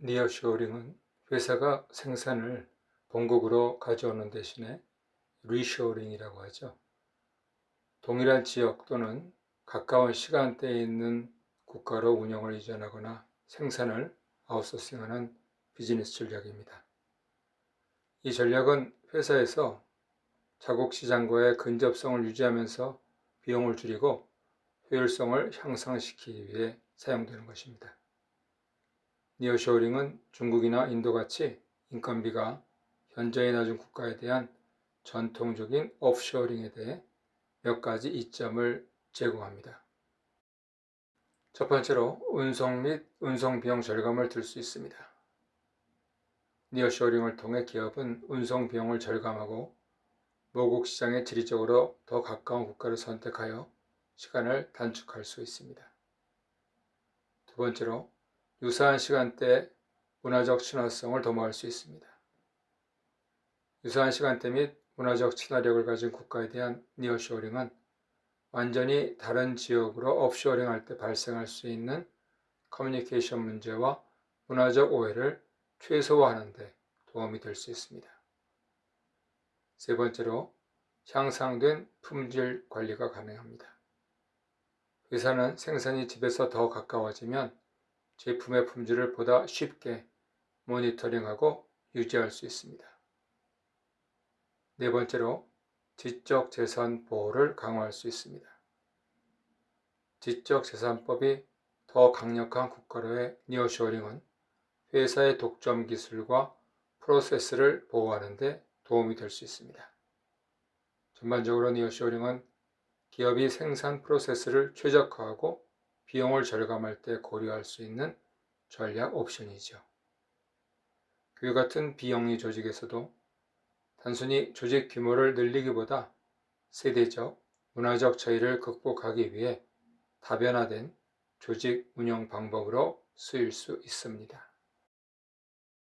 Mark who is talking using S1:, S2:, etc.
S1: nearshoring은 회사가 생산을 본국으로 가져오는 대신에 reshoring이라고 하죠. 동일한 지역 또는 가까운 시간대에 있는 국가로 운영을 이전하거나 생산을 아웃소싱하는 비즈니스 전략입니다. 이 전략은 회사에서 자국 시장과의 근접성을 유지하면서 비용을 줄이고 효율성을 향상시키기 위해 사용되는 것입니다. 니어쇼링은 중국이나 인도같이 인건비가 현저히 낮은 국가에 대한 전통적인 오프쇼링에 대해 몇 가지 이점을 제공합니다. 첫 번째로 운송 및 운송 비용 절감을 들 수 있습니다. 니어쇼링을 통해 기업은 운송 비용을 절감하고 모국 시장에 지리적으로 더 가까운 국가를 선택하여 시간을 단축할 수 있습니다. 두 번째로 유사한 시간대 문화적 친화성을 도모할 수 있습니다. 유사한 시간대 및 문화적 친화력을 가진 국가에 대한 nearshoring은 완전히 다른 지역으로 offshoring 할 때 발생할 수 있는 커뮤니케이션 문제와 문화적 오해를 최소화하는 데 도움이 될 수 있습니다. 세 번째로 향상된 품질 관리가 가능합니다. 회사는 생산이 집에서 더 가까워지면 제품의 품질을 보다 쉽게 모니터링하고 유지할 수 있습니다. 네 번째로 지적 재산 보호를 강화할 수 있습니다. 지적 재산법이 더 강력한 국가로의 니어쇼링은 회사의 독점 기술과 프로세스를 보호하는 데 도움이 될 수 있습니다. 전반적으로 니어쇼링은 기업이 생산 프로세스를 최적화하고 비용을 절감할 때 고려할 수 있는 전략 옵션이죠. 그 같은 비영리 조직에서도 단순히 조직 규모를 늘리기보다 세대적, 문화적 차이를 극복하기 위해 다변화된 조직 운영 방법으로 쓰일 수 있습니다.